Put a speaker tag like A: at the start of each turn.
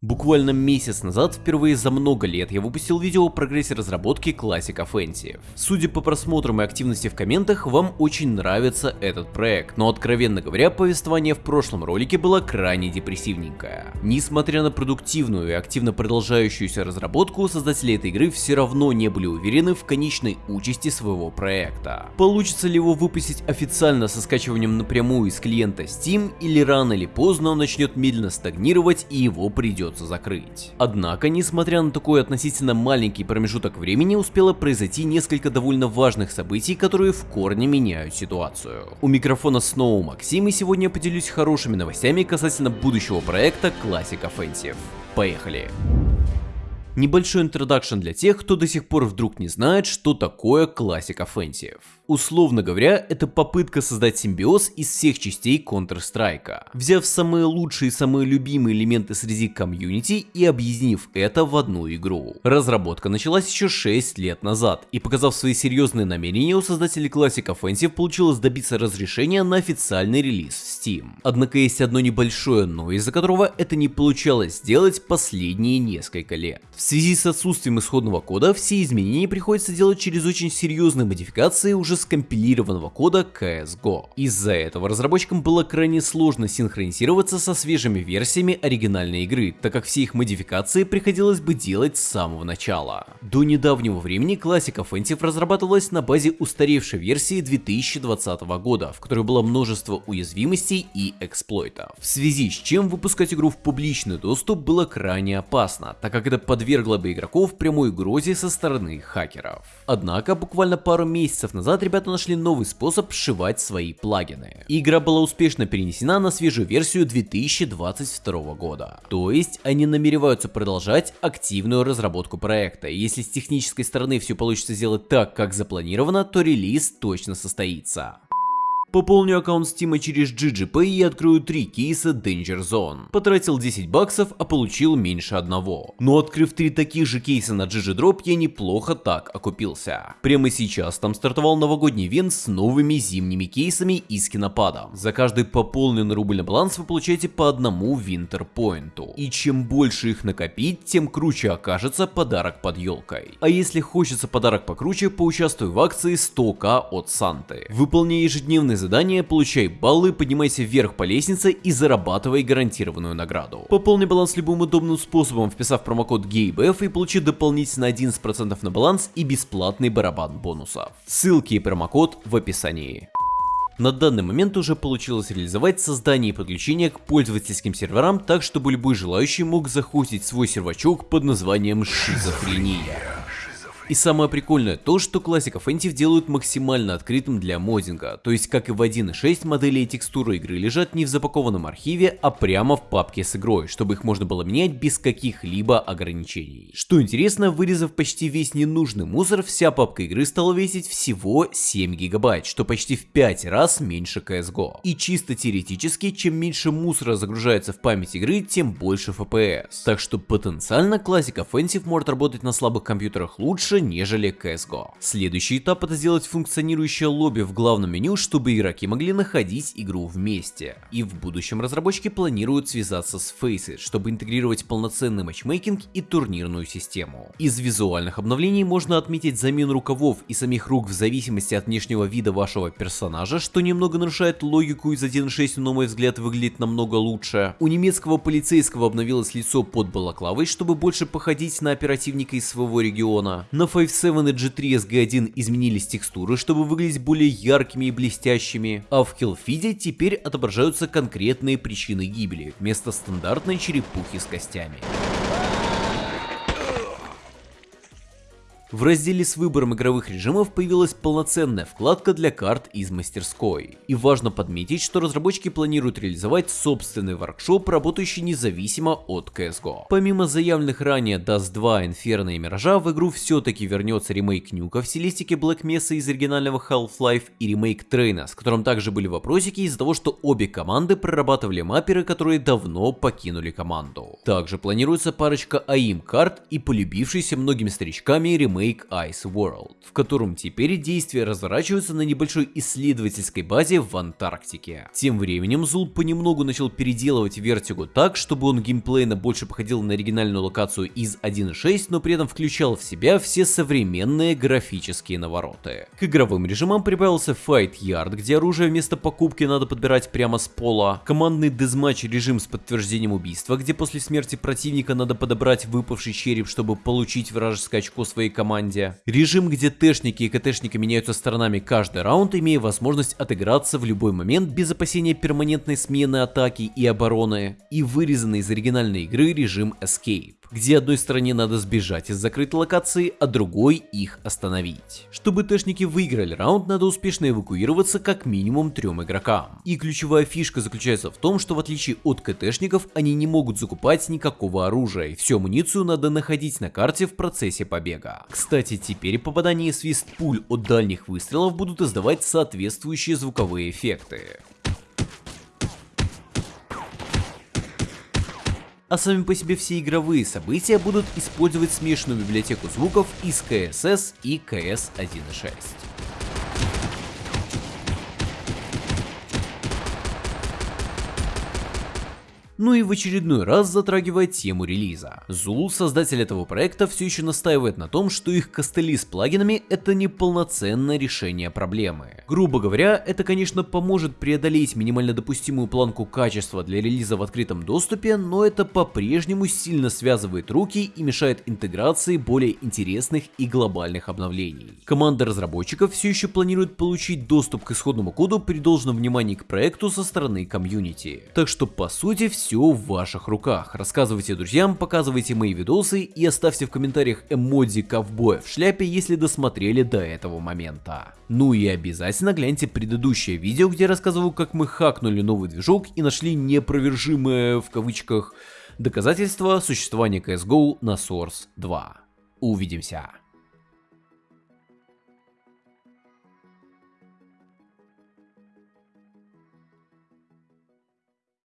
A: Буквально месяц назад, впервые за много лет, я выпустил видео о прогрессе разработки Classic Offensive. Судя по просмотрам и активности в комментах, вам очень нравится этот проект, но откровенно говоря, повествование в прошлом ролике было крайне депрессивненькое. Несмотря на продуктивную и активно продолжающуюся разработку, создатели этой игры все равно не были уверены в конечной участи своего проекта. Получится ли его выпустить официально со скачиванием напрямую из клиента Steam, или рано или поздно он начнет медленно стагнировать и его придется придется закрыть. Однако, несмотря на такой относительно маленький промежуток времени, успело произойти несколько довольно важных событий, которые в корне меняют ситуацию. У микрофона снова Максим и сегодня поделюсь хорошими новостями касательно будущего проекта Classic Offensive. Поехали! Небольшой introduction для тех, кто до сих пор вдруг не знает, что такое Classic Offensive. Условно говоря, это попытка создать симбиоз из всех частей Counter-Strike, взяв самые лучшие и самые любимые элементы среди комьюнити и объединив это в одну игру. Разработка началась еще 6 лет назад, и показав свои серьезные намерения, у создателей Classic Offensive получилось добиться разрешения на официальный релиз в Steam. Однако есть одно небольшое но, из-за которого это не получалось сделать последние несколько лет. В связи с отсутствием исходного кода, все изменения приходится делать через очень серьезные модификации уже скомпилированного кода CSGO. Из-за этого разработчикам было крайне сложно синхронизироваться со свежими версиями оригинальной игры, так как все их модификации приходилось бы делать с самого начала. До недавнего времени Classic Offensive разрабатывалась на базе устаревшей версии 2020 года, в которой было множество уязвимостей и эксплойтов. В связи с чем выпускать игру в публичный доступ было крайне опасно, так как это подвергло бы игроков прямой угрозе со стороны хакеров. Однако буквально пару месяцев назад ребята нашли новый способ сшивать свои плагины. Игра была успешно перенесена на свежую версию 2022 года. То есть они намереваются продолжать активную разработку проекта. Если с технической стороны все получится сделать так, как запланировано, то релиз точно состоится. Пополню аккаунт Steam через GGP и открою 3 кейса Danger Zone. Потратил 10 баксов, а получил меньше одного. Но открыв 3 таких же кейса на GGDrop, я неплохо так окупился. Прямо сейчас там стартовал новогодний ивент с новыми зимними кейсами и скинопадом. За каждый пополненный рубль на баланс вы получаете по одному Point. И чем больше их накопить, тем круче окажется подарок под елкой. А если хочется подарок покруче, поучаствуй в акции 100к от Санты. Выполняй ежедневный задание, получай баллы, поднимайся вверх по лестнице и зарабатывай гарантированную награду. Пополни баланс любым удобным способом, вписав промокод GABF и получи дополнительно 11% на баланс и бесплатный барабан бонусов. Ссылки и промокод в описании. На данный момент уже получилось реализовать создание и подключение к пользовательским серверам так, чтобы любой желающий мог захостить свой сервачок под названием шизофрения. И самое прикольное то, что Classic Offensive делают максимально открытым для моддинга, то есть как и в 1.6 модели и текстуры игры лежат не в запакованном архиве, а прямо в папке с игрой, чтобы их можно было менять без каких-либо ограничений. Что интересно, вырезав почти весь ненужный мусор, вся папка игры стала весить всего 7 гигабайт, что почти в 5 раз меньше CSGO. И чисто теоретически, чем меньше мусора загружается в память игры, тем больше FPS. Так что потенциально Classic Offensive может работать на слабых компьютерах лучше, нежели CSGO. Следующий этап это сделать функционирующее лобби в главном меню, чтобы игроки могли находить игру вместе. И в будущем разработчики планируют связаться с Faceit, чтобы интегрировать полноценный матчмейкинг и турнирную систему. Из визуальных обновлений можно отметить замену рукавов и самих рук в зависимости от внешнего вида вашего персонажа, что немного нарушает логику из 1.6, но на мой взгляд выглядит намного лучше. У немецкого полицейского обновилось лицо под балаклавой, чтобы больше походить на оперативника из своего региона. На 5.7 и G3 SG1 изменились текстуры, чтобы выглядеть более яркими и блестящими, а в Hellfeed теперь отображаются конкретные причины гибели, вместо стандартной черепухи с костями. В разделе с выбором игровых режимов появилась полноценная вкладка для карт из мастерской. И важно подметить, что разработчики планируют реализовать собственный воркшоп, работающий независимо от CSGO. Помимо заявленных ранее Dust 2, Inferno и Миража, в игру все-таки вернется ремейк Нюка в стилистике Black Mesa из оригинального Half-Life и ремейк Трейна, с которым также были вопросики из-за того, что обе команды прорабатывали мапперы, которые давно покинули команду. Также планируется парочка АИМ карт и полюбившийся многими старичками ремейк Ice World, в котором теперь действия разворачиваются на небольшой исследовательской базе в Антарктике. Тем временем Зул понемногу начал переделывать Vertigo так, чтобы он геймплейно больше походил на оригинальную локацию из 1.6, но при этом включал в себя все современные графические навороты. К игровым режимам прибавился Fight Yard, где оружие вместо покупки надо подбирать прямо с пола, командный дезматч режим с подтверждением убийства, где после смерти противника надо подобрать выпавший череп, чтобы получить вражеское очко своей команде, режим, где тэшники и КТшники меняются сторонами каждый раунд, имея возможность отыграться в любой момент без опасения перманентной смены атаки и обороны, и вырезанный из оригинальной игры режим Escape где одной стороне надо сбежать из закрытой локации, а другой их остановить. Чтобы тэшники выиграли раунд, надо успешно эвакуироваться как минимум трем игрокам. И ключевая фишка заключается в том, что в отличие от КТшников, они не могут закупать никакого оружия, и всю амуницию надо находить на карте в процессе побега. Кстати, теперь попадание свист пуль от дальних выстрелов будут издавать соответствующие звуковые эффекты. А сами по себе все игровые события будут использовать смешанную библиотеку звуков из CSS и CS 1.6. ну и в очередной раз затрагивает тему релиза. Zulu, создатель этого проекта, все еще настаивает на том, что их костыли с плагинами это не полноценное решение проблемы. Грубо говоря, это конечно поможет преодолеть минимально допустимую планку качества для релиза в открытом доступе, но это по-прежнему сильно связывает руки и мешает интеграции более интересных и глобальных обновлений. Команда разработчиков все еще планирует получить доступ к исходному коду при должном внимании к проекту со стороны комьюнити. Так что по сути все все в ваших руках. Рассказывайте друзьям, показывайте мои видосы и оставьте в комментариях эмодзи ковбоя в шляпе, если досмотрели до этого момента. Ну и обязательно гляньте предыдущее видео, где я рассказываю, как мы хакнули новый движок и нашли непровержимое в кавычках доказательство существования CSGO на Source 2. Увидимся.